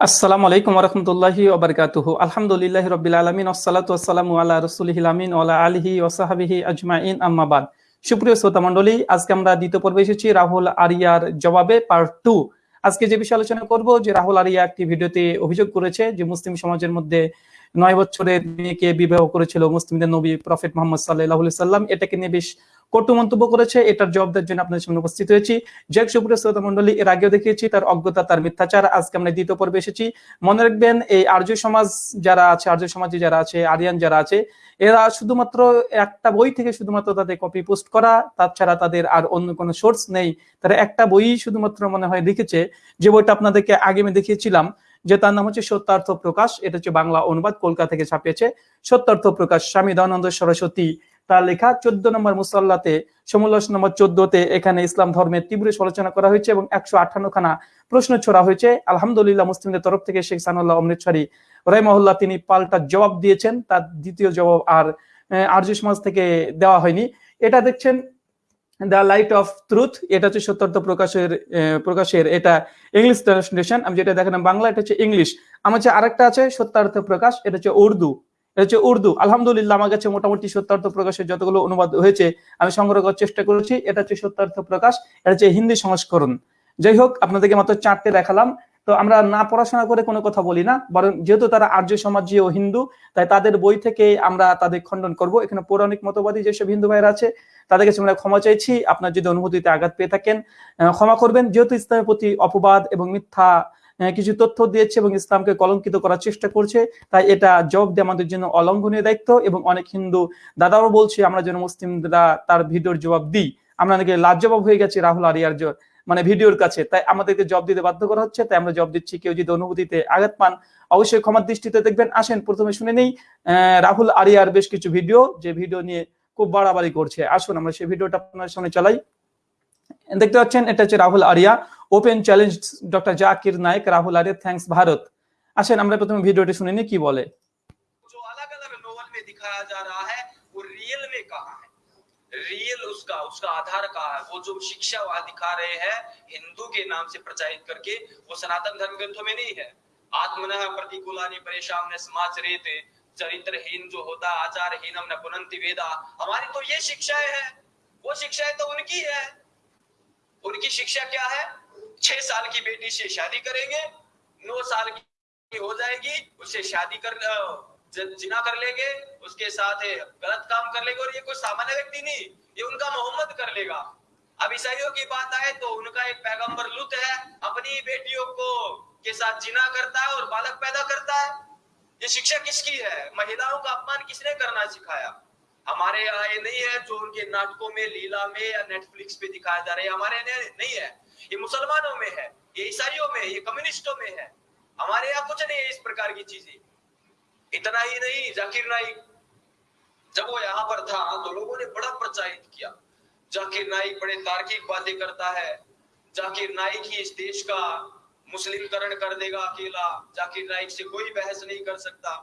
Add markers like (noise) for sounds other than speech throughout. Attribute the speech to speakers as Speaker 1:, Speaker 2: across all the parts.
Speaker 1: আসসালামু আলাইকুম রহমতুল্লাহি ওবরকাতুহু আলহামদুলিল্লাহ রবিল আলমিন আসসালাতু আসসালামু আল্লাহ ওলা আলহি ওসাহাবিহি আজমাইন। আম্মাবাদ সুপ্রিয় শ্রোতা আজকে আমরা দ্বিতীয় পর্বে এসেছি রাহুল আরিয়ার জবাবে পার্ট টু আজকে যে বিষয়ে আলোচনা করব, যে রাহুল আরিয়া একটি ভিডিওতে অভিযোগ করেছে যে মুসলিম সমাজের মধ্যে নয় বছরের মেয়েকে বিবাহ করেছিল মুসলিমদের নবী প্রফেট মোহাম্মদ সাল্লাহ সাল্লাম এটাকে নিয়ে বেশ কটু মন্তব্য করেছে। এটার জবাবদের জন্য আপনাদের সামনে উপস্থিত হয়েছি। জেক সুপ্রিয় শ্রোতা মন্ডলী এর আগেও দেখিয়েছি, তার অজ্ঞতা, তার মিথ্যাচার। আজকে আমরা দ্বিতীয় পর্বে এসেছি। মনে রাখবেন, এই আর্য সমাজ যারা আছে, আর্য সমাজে যারা আছে, আরিয়ান যারা আছে, এরা শুধুমাত্র একটা বই থেকে শুধুমাত্র তাদের কপি পোস্ট করা, তাছাড়া তাদের আর অন্য কোনো সোর্স নেই। তারা একটা বই শুধুমাত্র মনে হয় লিখেছে। যে বইটা আপনাদেরকে আগে আমি দেখিয়েছিলাম যে তার নাম হচ্ছে সত্যার্থ প্রকাশ, এটা হচ্ছে বাংলা অনুবাদ, কলকাতা থেকে ছাপিয়েছে। সত্যার্থ প্রকাশ, স্বামী দয়ানন্দ সরস্বতী। তার লেখা চোদ্দ নম্বর মুসল্লাতে সমুল্লাস নম্বর চোদ্দতে এখানে ইসলাম ধর্মের তীব্র সমালোচনা করা হয়েছে এবং একশো আঠান্ন খানা প্রশ্ন ছোড়া হয়েছে। আলহামদুলিল্লাহ মুসলিমদের তরফ থেকে শেখ সানুল্লাহ অমৃতসরী রহমহল্লা তিনি পাল্টা জবাব দিয়েছেন। তার দ্বিতীয় জবাব আর আর্য সমাজ থেকে দেওয়া হয়নি। এটা দেখছেন দ্য লাইট অফ ট্রুথ এটা হচ্ছে সত্যার্থ প্রকাশের প্রকাশের, এটা ইংলিশ ট্রান্সলেশন আমি যেটা দেখালাম বাংলা, এটা হচ্ছে ইংলিশ আমার হচ্ছে আরেকটা আছে, সত্যার্থ প্রকাশ, এটা হচ্ছে উর্দু। এটা হচ্ছে উর্দু। আলহামদুলিল্লাহ, আমার কাছে মোটামুটি সত্যার্থ প্রকাশের যতগুলো অনুবাদ হয়েছে, আমি সংগ্রহ করার চেষ্টা করেছি। এটা হচ্ছে সত্যার্থ প্রকাশ, এটা হচ্ছে হিন্দি সংস্করণ। যাই হোক, আপনাদেরকে মাত্র চারটে দেখালাম। তো আমরা না পড়াশোনা করে কোনো কথা বলি না, বরং যেহেতু তারা আর্য সমাজীয় হিন্দু, তাই তাদের বই থেকে আমরা তাদের খণ্ডন করব। এখানে পৌরাণিক মতবাদী যেসব হিন্দু ভাইরা আছে তাদের কাছে আমরা ক্ষমা চাইছি। আপনার যদি অনুভূতিতে আঘাত পেয়ে থাকেন ক্ষমা করবেন। যেহেতু ইসলামের প্রতি অপবাদ এবং মিথ্যা কিছু তথ্য দিয়েছে এবং ইসলামকে কলঙ্কিত করার চেষ্টা করছে, তাই এটা জবাব দিয়ে আমাদের জন্য অলঙ্ঘনীয় দায়িত্ব এবং অনেক হিন্দু দাদাও বলছে, আমরা যেন মুসলিমরা তার ভিডিওর জবাব দিই। আমরা নাকি লাজ জবাব হয়ে গেছি রাহুল আরিয়ার মানে ভিডিওর কাছে। তাই আমাদেরকে জব দিতে বাধ্য করা হচ্ছে, তাই আমরা জব দিচ্ছি। কেউ যদি অনুভূতিতে আঘাত পান, অবশ্যই ক্ষমার দৃষ্টিতে দেখবেন। আসেন, প্রথমে শুনে নেই রাহুল আরিয়ার বেশ কিছু ভিডিও, যে ভিডিও নিয়ে খুব বাড়াবাড়ি করছে আসুন আমরা সেই ভিডিওটা আপনার সামনে চালাই দেখতে পাচ্ছেন এটা হচ্ছে Rahul Arya open challenge doctor Zakir Naik Rahul Arya thanks Bharat আসেন আমরা প্রথমে ভিডিওটি শুনে নিই কি বলে
Speaker 2: जो अलग अलग नोवेल में दिखाया जा रहा है वो रियल में कहा है रियल उसका उसका आधार कहा है वो जो शिक्षा वहां दिखा रहे हैं हिंदू के नाम से प्रचारित करके वो सनातन धर्म ग्रंथों में नहीं है आत्मन प्रतिकूलानी परेशान समाज रेत चरित्रहीन जो होता आचारहीनम न पुनंति वेदा। हमारी तो ये शिक्षाएँ हैं। वो शिक्षाएँ तो उनकी है। उनकी शिक्षा क्या है? छह साल की बेटी से शादी करेंगे, नौ साल की हो जाएगी, उससे शादी कर जिना कर लेंगे, उसके साथ गलत काम कर लेंगे और ये कोई सामान्य व्यक्ति नहीं, ये उनका मोहम्मद कर लेगा। अब ईसाइयों की बात आए तो उनका एक पैगंबर लुत है, अपनी बेटियों को के साथ जिना करता है और बालक पैदा करता है। ये शिक्षा किसकी है? महिलाओं का अपमान किसने करना सिखाया? हमारे यहाँ ये नहीं है, जो उनके नाटकों में, लीला में या नेटफ्लिक्स पे दिखाया जा रहा है, हमारे यहाँ नहीं है। ये मुसलमानों में है, ये ईसाइयों में, ये कम्युनिस्टों में है। हमारे यहाँ कुछ नहीं है इस प्रकार की चीज़ें। इतना ही नहीं, जाकिर नाइक। जब वो यहाँ पर था तो लोगों ने बड़ा प्रचारित किया। जाकिर नाइक बड़े तार्किक बातें करता है। जाकिर नाइक ही इस देश का मुस्लिमकरण कर देगा अकेला जाकिर नाइक से कोई बहस नहीं कर सकता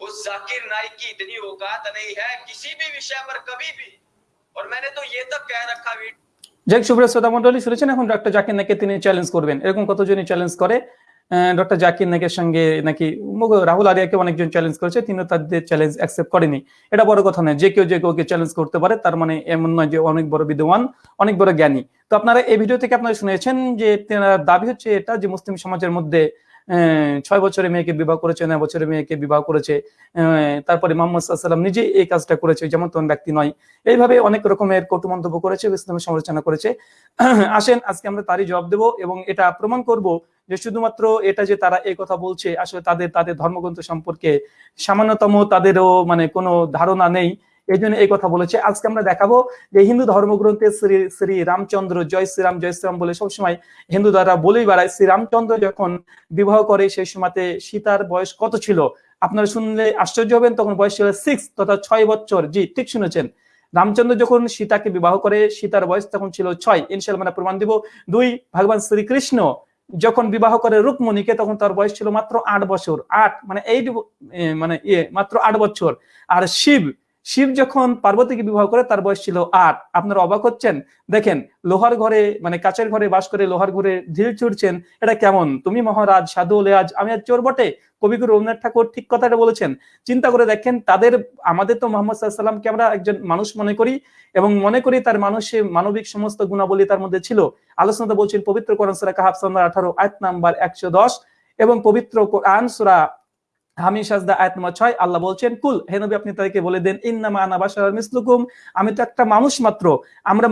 Speaker 2: उस जाकिर नाइक की इतनी औकात नहीं है किसी भी विषय पर कभी भी और मैंने तो ये तक कह रखा
Speaker 1: যাক সুপ্রিয় শ্রোতা মন্ডলী শুনেছেন এখন ডক্টর জাকির নাইকে তিনি চ্যালেঞ্জ করবেন এরকম কতজনই চ্যালেঞ্জ করে ডক্টর জাকির নাকের সঙ্গে নাকি রাহুল আরিয়াকে অনেকজন চ্যালেঞ্জ করেছে তিনি তাদের চ্যালেঞ্জ অ্যাকসেপ্ট করেনি। এটা বড় কথা নয়, যে কেউ যে কেউকে চ্যালেঞ্জ করতে পারে, তার মানে এমন নয় যে অনেক বড় বিদ্যমান, অনেক বড় জ্ঞানী। তো আপনারা এই ভিডিও থেকে আপনারা শুনেছেন যে দাবি হচ্ছে এটা যে মুসলিম সমাজের মধ্যে ছয় বছরের মেয়েকে বিবাহ করেছে, নয় বছরের মেয়েকে বিবাহ করেছে তারপরে মোহাম্মদ সাল্লাম নিজে এই কাজটা করেছে যেমন তেমন ব্যক্তি নয়। এইভাবে অনেক রকমের কটু মন্তব্য করেছে, ইসলামের সমালোচনা করেছে। (clears throat) আসেন, আজকে আমরা তারই জবাব দেব এবং এটা প্রমাণ করব যে শুধুমাত্র এটা যে তারা এই কথা বলছে, আসলে তাদের তাদের ধর্মগ্রন্থ সম্পর্কে সামান্যতম তাদেরও মানে কোনো ধারণা নেই। এই জন্য এই কথা বলেছে। আজকে আমরা দেখাবো যে হিন্দু ধর্মগ্রন্থে শ্রী শ্রী রামচন্দ্র জয় শ্রীরাম জয় শ্রীরাম বলে সবসময় হিন্দু দ্বারা বলেই বেড়ায়। শ্রী রামচন্দ্র যখন বিবাহ করে সেই সময়তে সীতার বয়স কত ছিল? আপনারা শুনলে আশ্চর্য হবেন, তখন বয়স ছিল সিক্স তথা ছয় বছর। জি, ঠিক শুনেছেন। রামচন্দ্র যখন সীতাকে বিবাহ করে, সীতার বয়স তখন ছিল ছয়। ইনশাল মানে প্রমাণ দিব। দুই, ভগবান শ্রীকৃষ্ণ যখন বিবাহ করে রুকমণিকে তখন তার বয়স ছিল মাত্র আট বছর। আট মানে এই মানে ইয়ে মাত্র আট বছর। আর শিব শিব যখন পার্বতীকে বিবাহ করে, তার বয়স ছিল আট। আপনারা অবাক হচ্ছেন? দেখেন, লোহার ঘরে মানে কাচের ঘরে বাস করে লোহার ঘরে ঢিল ছুটছেন, এটা কেমন? তুমি মহারাজ, সাধু আজ আমি আর চোর বটে? কবিগুরু রবীন্দ্রনাথ ঠাকুর ঠিক কথাটা বলেছেন। চিন্তা করে দেখেন, তাদের, আমাদের তো মোহাম্মদ সাল্লামকে আমরা একজন মানুষ মনে করি এবং মনে করি তার মানুষে মানবিক সমস্ত গুণাবলী তার মধ্যে ছিল। আলোচনাতে বলছেন, পবিত্র কোরআন সুরা সান্দার আঠারো, আয়াত নাম্বার একশো দশ এবং পবিত্র কোরআন সুরা আল্লাহ বলছেন আমি তো একটা মানুষ মাত্র। আমরা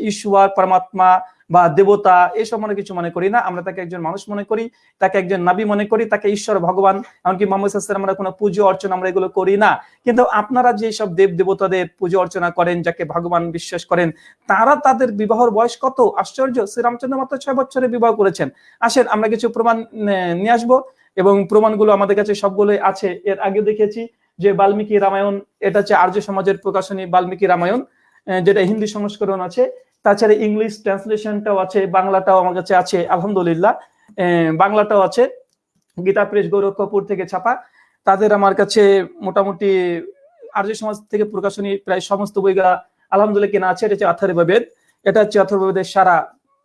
Speaker 1: ঈশ্বর, পরমাত্মা বা দেবতা এসব মনে কিছু মনে করি না। আমরা তাকে একজন মানুষ মনে করি, তাকে একজন নাবি মনে করি, তাকে ঈশ্বর, ভগবান, এমনকি মোহাম্মদ আমরা কোনো পুজো অর্চনা আমরা এগুলো করি না। কিন্তু আপনারা যে সব দেব দেবতাদের পুজো অর্চনা করেন, যাকে ভগবান বিশ্বাস করেন, তারা তাদের বিবাহর বয়স কত? আশ্চর্য, শ্রীরামচন্দ্র মাত্র ছয় বছরে বিবাহ করেছেন। আসেন, আমরা কিছু প্রমাণ নিয়ে আসব। এবং প্রমাণগুলো আমাদের কাছে সবগুলোই আছে। এর আগে দেখেছি যে বাল্মীকি রামায়ণ, এটা হচ্ছে আর্য সমাজের প্রকাশনী বাল্মীকি রামায়ণ যেটা হিন্দি সংস্করণ আছে। তাছাড়া ইংলিশ ট্রান্সলেশনটাও আছে, বাংলাটাও আমার কাছে আছে, আলহামদুলিল্লাহ। বাংলাটাও আছে, গীতা, প্রেস, গৌরব কপুর থেকে ছাপা। তাদের আমার কাছে মোটামুটি আর্য সমাজ থেকে প্রকাশনী প্রায় সমস্ত বইগুলা আলহামদুলিল্লাহ কেনা আছে। এটা হচ্ছে অথর্ববেদ এটা হচ্ছে অথর্ববেদের সারা,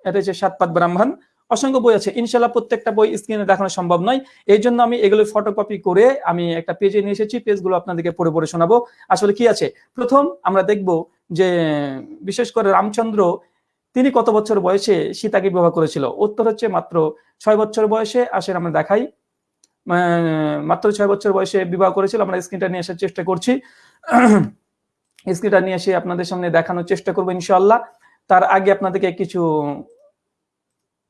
Speaker 1: এটা হচ্ছে সাতপাত ব্রাহ্মণ। অসংখ্য বই আছে। ইনশাল্লাহ প্রত্যেকটা বই স্ক্রিনে দেখানো সম্ভব নয়। এই জন্য আমি এগুলো ফটোকপি করে আমি একটা পেজে নিয়ে এসেছি। পেজগুলো আপনাদেরকে পড়ে পড়ে শোনাবো। আসলে কি আছে? প্রথম আমরা দেখব যে, বিশেষ করে রামচন্দ্র, তিনি কত বছর বয়সে সীতাকে বিবাহ করেছিল? উত্তর হচ্ছে মাত্র ছয় বছর বয়সে। আসেন আমরা দেখাই। মাত্র ছয় বছর বয়সে বিবাহ করেছিল। আমরা স্ক্রিনটা নিয়ে আসার চেষ্টা করছি। স্ক্রিনটা নিয়ে এসে আপনাদের সামনে দেখানোর চেষ্টা করব ইনশাল্লাহ তার আগে আপনাদেরকে কিছু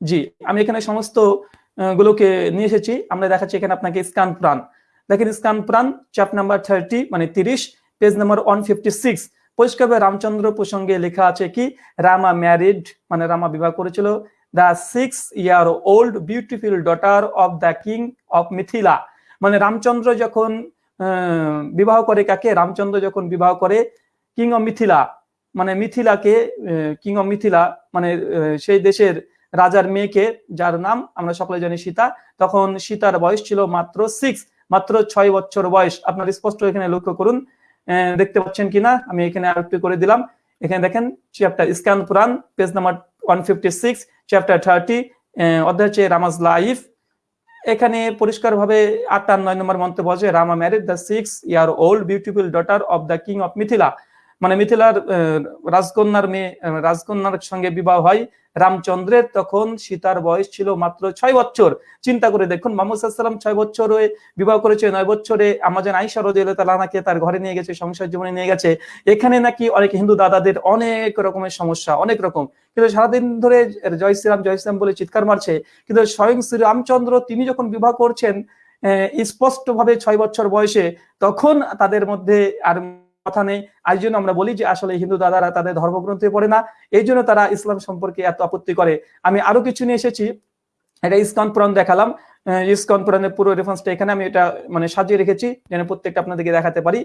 Speaker 1: জি, আমি এখানে সমস্ত গুলোকে নিয়ে এসেছি। আমরা দেখাচ্ছি এখানে আপনাকে স্কান প্রাণ। দেখেন স্কান প্রাণ চ্যাপ নাম্বার থার্টি মানে তিরিশ, page number one fifty six পরিষ্কারভাবে রামচন্দ্র প্রসঙ্গে লেখা আছে কি, রামা ম্যারিড মানে রামা বিবাহ করেছিল the six year old beautiful daughter of the king of Mithila মানে রামচন্দ্র যখন বিবাহ করে কাকে? রামচন্দ্র যখন বিবাহ করে কিং অফ মিথিলা মানে মিথিলাকে কিং অফ মিথিলা মানে সেই দেশের রাজার মেয়েকে, যার নাম আমরা সকলে জানি সীতা, তখন সীতার বয়স ছিল মাত্র সিক্স মাত্র ছয় বছর বয়স। আপনার স্পষ্ট এখানে লক্ষ্য করুন দেখতে পাচ্ছেন কিনা? আমি এখানে আরেকটু করে দিলাম। এখানে দেখেন chapter Skanda Purana page number one fifty six chapter thirty অধ্যায় হচ্ছে রামাজ লাইফ এখানে পরিষ্কারভাবে আট আর নয় নম্বর মন্তব্য Rama married the six year old beautiful daughter of the king of Mithila মানে মিথিলার রাজকন্যার মেয়ে রাজকন্যার সঙ্গে বিবাহ হয় রামচন্দ্রের। তখন সীতার বয়স ছিল মাত্র ছয় বছর। চিন্তা করে দেখুন মোহাম্মদ সাল্লাম ছয় বছরে বিবাহ করেছে, নয় বছরে আমাজন আইসা রদিয়াল্লাহু তাআলাকে তার ঘরে নিয়ে গেছে, সংসার জীবনে নিয়ে গেছে। এখানে নাকি অনেক হিন্দু দাদাদের অনেক রকমের সমস্যা, অনেক রকম। কিন্তু সারাদিন ধরে জয় শ্রীরাম জয় শ্রীরাম বলে চিৎকার মারছে। কিন্তু স্বয়ং শ্রী রামচন্দ্র তিনি যখন বিবাহ করছেন স্পষ্ট ভাবে ছয় বছর বয়সে, তখন তাদের মধ্যে আর কথা নেই। আজ জন্য আমরা বলি যে আসলে হিন্দু দাদারা তাদের ধর্মগ্রন্থে পড়ে না। এই জন্য তারা ইসলাম সম্পর্কে এত আপত্তি করে। আমি আরও কিছু নিয়ে এসেছি। এটা ইসকন পুরাণ দেখালাম। ইসকন পুরাণের পুরো রেফারেন্সটা এখানে আমি এটা মানে সাজিয়ে রেখেছি যেন প্রত্যেকটা আপনাদেরকে দেখাতে পারি।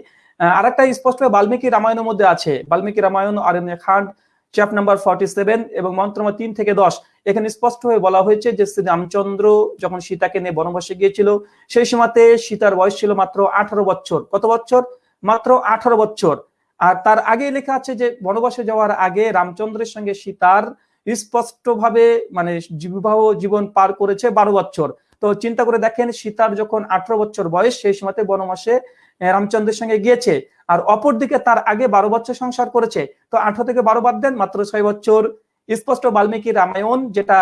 Speaker 1: আর একটা স্পষ্ট বাল্মীকি রামায়ণের মধ্যে আছে। Valmiki Ramayan, Aranya Kand chapter number forty seven এবং মন্ত্র নম্বর তিন থেকে দশ। এখানে স্পষ্ট হয়ে বলা হয়েছে যে শ্রী রামচন্দ্র যখন সীতাকে নিয়ে বনবাসে গিয়েছিল, সেই সময়তে সীতার বয়স ছিল মাত্র আঠারো বছর। কত বছর? মাত্র আঠারো বছর। আর তার আগে লেখা আছে যে, বনবাসে যাওয়ার আগে রামচন্দ্রের সঙ্গে সীতার স্পষ্টভাবে মানে বিবাহ জীবন পার করেছে বারো বছর। তো চিন্তা করে দেখেন, সীতার যখন আঠারো বছর বয়স, সেই সময়তে বনবাসে রামচন্দ্রের সঙ্গে গিয়েছে। আর অপরদিকে তার আগে বারো বছর সংসার করেছে। তো আঠারো থেকে বারো বাদ দেন, মাত্র ছয় বছর। স্পষ্ট বাল্মীকি রামায়ণ, যেটা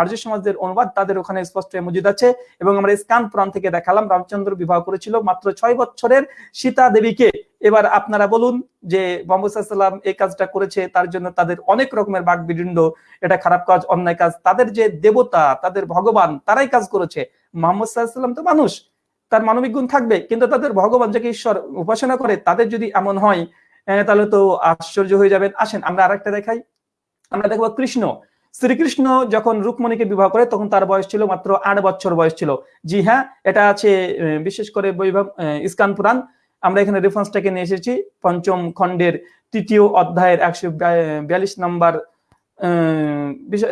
Speaker 1: আর্য সমাজের অনুবাদ, তাদের ওখানে স্পষ্ট মজুদ আছে। এবং আমরা স্কান পুরাণ থেকে দেখালাম, রামচন্দ্র বিবাহ করেছিল মাত্র ছয় বছরের সীতা দেবীকে। এবার আপনারা বলুন যে মোহাম্মদ সাল্লাম এই কাজটা করেছে, তার জন্য তাদের অনেক রকমের বাক বিদণ্ড এটা খারাপ কাজ, অন্যায় কাজ। তাদের যে দেবতা, তাদের ভগবান, তারাই কাজ করেছে। মোহাম্মদ তো মানুষ, তার মানবিক গুণ থাকবে, কিন্তু তাদের ভগবান যাকে ঈশ্বর উপাসনা করে, তাদের যদি এমন হয় তাহলে তো আশ্চর্য হয়ে যাবেন। আসেন, আমরা আরেকটা দেখাই। আমরা দেখব কৃষ্ণ। শ্রীকৃষ্ণ যখন রুকমণিকে বিবাহ করে, তখন তার বয়স ছিল মাত্র আট বছর বয়স ছিল। জি হ্যাঁ এটা আছে বিশেষ করে বৈভব ইস্কান পুরাণ। আমরা এখানে রেফারেন্সটাকে নিয়ে এসেছি, পঞ্চম খণ্ডের তৃতীয় অধ্যায়ের একশো বিয়াল্লিশ নম্বর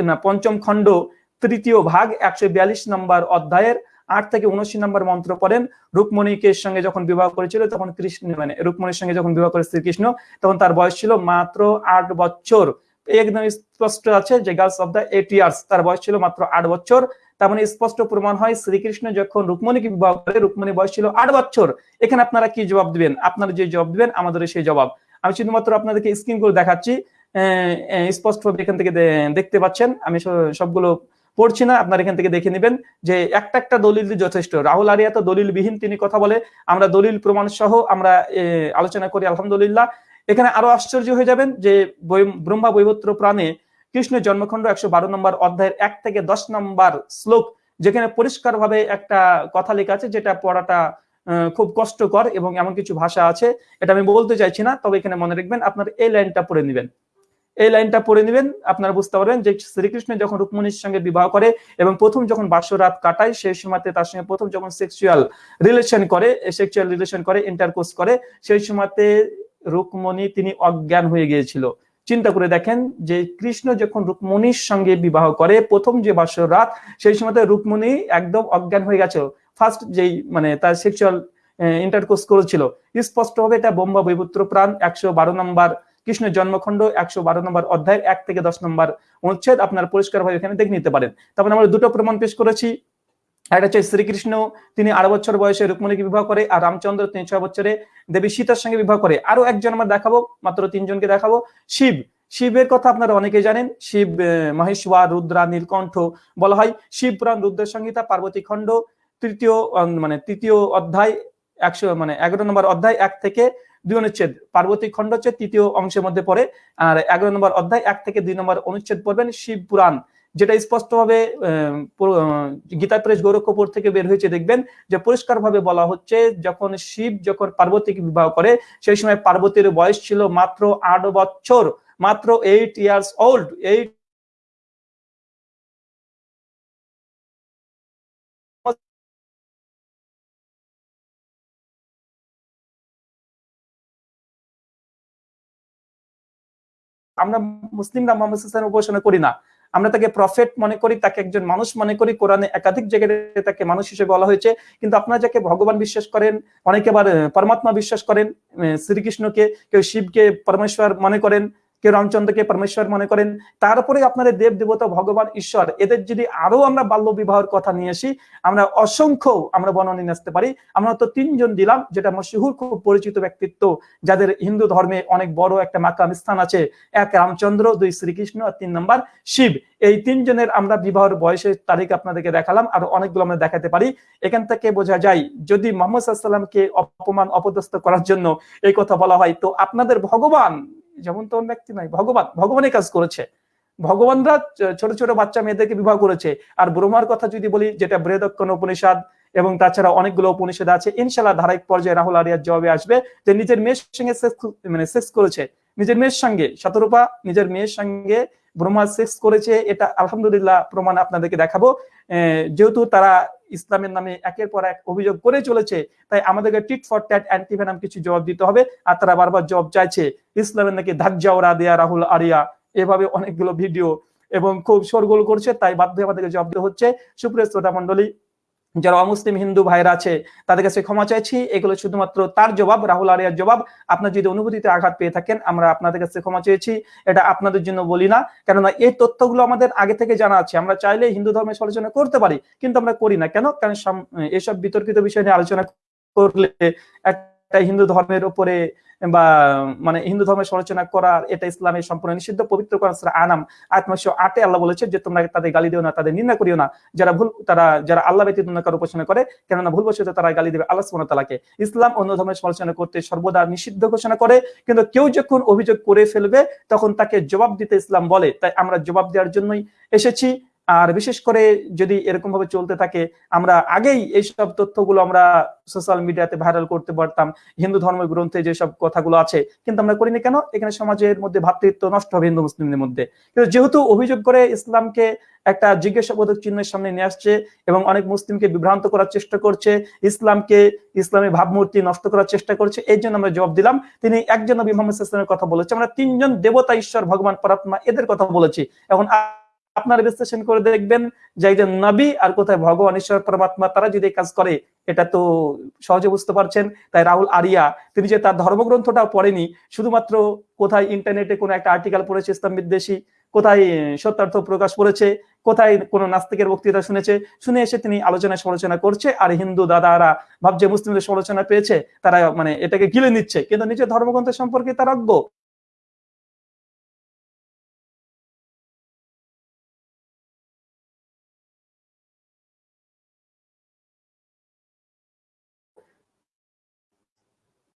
Speaker 1: না, পঞ্চম খণ্ড তৃতীয় ভাগ একশো বিয়াল্লিশ নম্বর অধ্যায়ের আট থেকে উনআশি নম্বর মন্ত্র পড়েন। রুকমণিকে সঙ্গে যখন বিবাহ করেছিল, তখন কৃষ্ণ মানে রুকমণির সঙ্গে যখন বিবাহ করে শ্রীকৃষ্ণ, তখন তার বয়স ছিল মাত্র আট বছর। একদম স্পষ্ট আছে যে girls of the eight years, তার বয়স ছিল মাত্র আট বছর। তার মানে স্পষ্ট প্রমাণ হয় শ্রীকৃষ্ণ যখন রুকমণিকে বিবাহ করে রুকমণি বয়স ছিল আট বছর। এখানে আপনারা কি জবাব দিবেন? আপনারা যে জবাব দিবেন, আমাদের সেই জবাব। আমি শুধুমাত্র আপনাদেরকে স্ক্রিন করে দেখাচ্ছি। স্পষ্ট ভাবে এখান থেকে দেখতে পাচ্ছেন। আমি সবগুলো পড়ছি না, আপনার এখান থেকে দেখে নেবেন যে একটা একটা দলিল যথেষ্ট। রাহুল আরিয়া তো দলিল বিহীন তিনি কথা বলে। আমরা দলিল প্রমাণ সহ আমরা আলোচনা করি, আলহামদুলিল্লাহ। এখানে আরও আশ্চর্য হয়ে যাবেন যে ব্রহ্মা বৈবত্র প্রাণে কৃষ্ণের জন্মখণ্ড একশো বারো নম্বর অধ্যায়ের এক থেকে দশ নম্বর শ্লোক, যেখানে পরিষ্কার ভাবে একটা কথা লেখা আছে যেটা পড়াটা খুব কষ্টকর এবং এমন কিছু ভাষা আছে। এটা আমি বলতে চাইছি না, তবে এখানে মনে রাখবেন আপনার এই লাইনটা পড়ে নেবেন। এই লাইনটা পড়ে নেবেন, আপনারা বুঝতে পারবেন যে শ্রীকৃষ্ণ যখন রুক্মণীর সঙ্গে বিবাহ করে এবং প্রথম যখন বাসরাত কাটায়, সেই সময়তে তার সঙ্গে প্রথম যখন সেক্সুয়াল রিলেশন করে সেক্সুয়াল রিলেশন করে ইন্টারকোর্স করে, সেই সময়তে রুকমণি তিনি অজ্ঞান হয়ে গিয়েছিল। চিন্তা করে দেখেন যে কৃষ্ণ যখন রুকমণির সঙ্গে বিবাহ করে, প্রথম যে বাসর রাত, সেই সময়তে রুকমণি একদম অজ্ঞান হয়ে গেছে। ফার্স্ট যেই মানে তার সেক্সুয়াল ইন্টারকোর্স করেছিল স্পষ্ট হবে এটা বোম্বা বৈপুত্র প্রাণ, একশো বারো নম্বর কৃষ্ণের জন্মখণ্ড, একশো বারো নম্বর অধ্যায়, এক থেকে দশ নম্বর অনুচ্ছেদ, আপনার পরিষ্কার ভাবে এখানে দেখে নিতে পারেন। তারপরে আমরা দুটো প্রমাণ পেশ করেছি। একটা হচ্ছে শ্রীকৃষ্ণ, তিনি আড়াই বছর বয়সে রুক্মণীকে বিবাহ করে আর রামচন্দ্র তিন ছয় বছরে দেবী সীতার সঙ্গে বিবাহ করে। আরও একজন আমরা দেখাবো, মাত্র তিনজনকে দেখাবো। শিব, শিবের কথা আপনারা অনেকে জানেন, শিব মহেশ্বর, রুদ্রা, নীলকণ্ঠ বলা হয়। শিব পুরাণ রুদ্র সংহিতা পার্বতী খণ্ড, তৃতীয় মানে তৃতীয় অধ্যায়, একশো মানে এগারো নম্বর অধ্যায়, এক থেকে দুই অনুচ্ছেদ। পার্বতী খণ্ড হচ্ছে তৃতীয় অংশের মধ্যে পড়ে, আর এগারো নম্বর অধ্যায়, এক থেকে দুই নম্বর অনুচ্ছেদ পড়বেন শিব পুরাণ। যেটা স্পষ্টভাবে গীতা প্রেস গৌরক্ষপুর থেকে বের হয়েছে, দেখবেন যে পরিষ্কার ভাবে বলা হচ্ছে যখন শিব যখন পার্বতীকে বিবাহ করে, সেই সময় পার্বতীর বয়স ছিল মাত্র আট বছর, মাত্র এইট ইয়ার্স ওল্ড এইট আমরা মুসলিমরা মোহাম্মদ উপাসনা করি না। আমরা তাকে প্রফেট মনে করি, তাকে একজন মানুষ মনে করি, কোরআনে একাধিক জায়গায় তাকে মানুষ হিসেবে বলা হয়েছে। কিন্তু আপনারা যাকে ভগবান বিশ্বাস করেন, অনেকে আবার পরমাত্মা বিশ্বাস করেন শ্রীকৃষ্ণকে, কেউ শিবকে পরমেশ্বর মনে করেন কেউ রামচন্দ্রকে পরমেশ্বর মনে করেন তারপরে আপনাদের দেব দেবতা ভগবান ঈশ্বর, এদের যদি আরও আমরা বাল্য বিবাহের কথা নিয়ে আসি, আমরা অসংখ্য আমরা বর্ণনা নিয়ে আসতে পারি। আমরা তো তিনজন দিলাম, যেটা মশহুর খুব পরিচিত ব্যক্তিত্ব, যাদের হিন্দু ধর্মে অনেক বড় একটা মাকাম স্থান আছে। এক রামচন্দ্র, দুই শ্রীকৃষ্ণ, আর তিন নম্বর শিব। এই তিনজনের আমরা বিবাহের বয়সের তারিখ আপনাদেরকে দেখালাম, আর অনেকগুলো আমরা দেখাতে পারি। এখান থেকে বোঝা যায়, যদি মোহাম্মদ সাল্লামকে অপমান, অপদস্থ করার জন্য এই কথা বলা হয়, তো আপনাদের ভগবান যেমন তেমন ব্যক্তি নয়, ভগবান ভগবানের কাজ করেছে। ভগবানরা ছোট ছোট বাচ্চা মেয়েদেরকে বিবাহ করেছে। আর ব্রহ্মার কথা যদি বলি, যেটা বৃহদক্ষণ উপনিষদ এবং তাছাড়া অনেকগুলো উপনিষদ আছে ইনশাল্লাহ ধারাবাহিক পর্যায়ে রাহুল আরিয়ার জবাবে আসবে যে নিজের মেয়ের সঙ্গে মানে সেক্স করেছে। নিজের মেয়ের সঙ্গে, শতরূপা নিজের মেয়ের সঙ্গে ব্রহ্মা সেক্স করেছে, এটা আলহামদুলিল্লাহ প্রমাণ আপনাদেরকে দেখাবো। যেহেতু তারা ইসলামের নামে একের পর এক অভিযোগ করে চলেছে। তাই আমাদেরকে টিট ফর ট্যাট অ্যান্টিভেনাম কিছু জবাব দিতে হবে আর তারা বারবার জবাব চাইছে, ইসলামের নাকি ধাজ্জাওরা দেয়া রাহুল আরিয়া। এভাবে অনেকগুলো ভিডিও এবং খুব সরগোল করছে, তাই বাধ্য আমাদেরকে জবাব দেওয়া হচ্ছে। সুপ্রিয় শ্রোতা মন্ডলী যারা অমুসলিম হিন্দু ভাইরা আছে তাদের কাছে ক্ষমা চাইছি। এগুলো শুধুমাত্র তার জবাব, রাহুল আরিয়ার জবাব। আপনার যদি অনুভূতিতে আঘাত পেয়ে থাকেন, আমরা আপনাদের কাছে ক্ষমা চেয়েছি। এটা আপনাদের জন্য বলি না, কেননা এই তথ্যগুলো আমাদের আগে থেকে জানা আছে। আমরা চাইলে হিন্দু ধর্মের সমালোচনা করতে পারি, কিন্তু আমরা করি না। কেন? কারণ এসব বিতর্কিত বিষয় নিয়ে আলোচনা করলে একটা হিন্দু ধর্মের উপরে বা মানে হিন্দু ধর্মের সমালোচনা করার এটা ইসলামের সম্পূর্ণ নিষিদ্ধ পবিত্র করার আনাম আত্মশো আটে আল্লাহ বলেছে যে, তোমরা তাদের গালি দিও না, তাদের নিন্দা করিও না। যারা ভুল, তারা, যারা আল্লাহ ব্যতীত অন্য কারও উপাসনা করে, কেননা ভুল বসে তারা গালি দেবে আল্লাহ তাআলাকে। ইসলাম অন্য ধর্মের সমালোচনা করতে সর্বদা নিষিদ্ধ ঘোষণা করে, কিন্তু কেউ যখন অভিযোগ করে ফেলবে, তখন তাকে জবাব দিতে ইসলাম বলে। তাই আমরা জবাব দেওয়ার জন্যই এসেছি। আর বিশেষ করে যদি এরকম ভাবে চলতে থাকে, আমরা আগেই এইসব তথ্যগুলো আমরা সোশ্যাল মিডিয়াতে ভাইরাল করতে পারতাম, হিন্দু ধর্ম গ্রন্থে যেসব কথাগুলো আছে, কিন্তু আমরা করিনি কেন? এখানে সমাজের মধ্যে ভাতৃত্ব নষ্ট হবে হিন্দু মুসলিমদের মধ্যে। কিন্তু যেহেতু অভিযোগ করে ইসলামকে একটা জিজ্ঞাসাবোধক চিহ্নের সামনে নিয়ে আসছে এবং অনেক মুসলিমকে বিভ্রান্ত করার চেষ্টা করছে, ইসলামকে, ইসলামের ভাবমূর্তি নষ্ট করার চেষ্টা করছে এই জন্য আমরা জবাব দিলাম, তিনি একজন নবী মোহাম্মদ ইসলামের কথা বলেছে, আমরা তিনজন দেবতা, ঈশ্বর, ভগবান, পরাত্মা, এদের কথা বলেছি। এখন আপনারা বিশ্লেষণ করে দেখবেন যে একজন নবী আর কোথায় ভগবান, ঈশ্বর, পরমাত্মা, তারা যদি কাজ করে, এটা তো সহজে বুঝতে পারছেন। তাই রাহুল আরিয়া, তিনি যে তার ধর্মগ্রন্থটাও পড়েনি, শুধুমাত্র কোথায় ইন্টারনেটে কোনো একটা আর্টিকেল পড়েছে, ইসলাম বিদ্বেষী, কোথায় সত্যার্থ প্রকাশ করেছে, কোথায় কোন নাস্তিকের বক্তৃতা শুনেছে, শুনে এসে তিনি আলোচনা সমালোচনা করছে, আর হিন্দু দাদারা ভাবছে মুসলিমদের সমালোচনা পেয়েছে, তারা মানে এটাকে গিলে নিচ্ছে। কিন্তু নিজের ধর্মগ্রন্থ সম্পর্কে তার অজ্ঞ।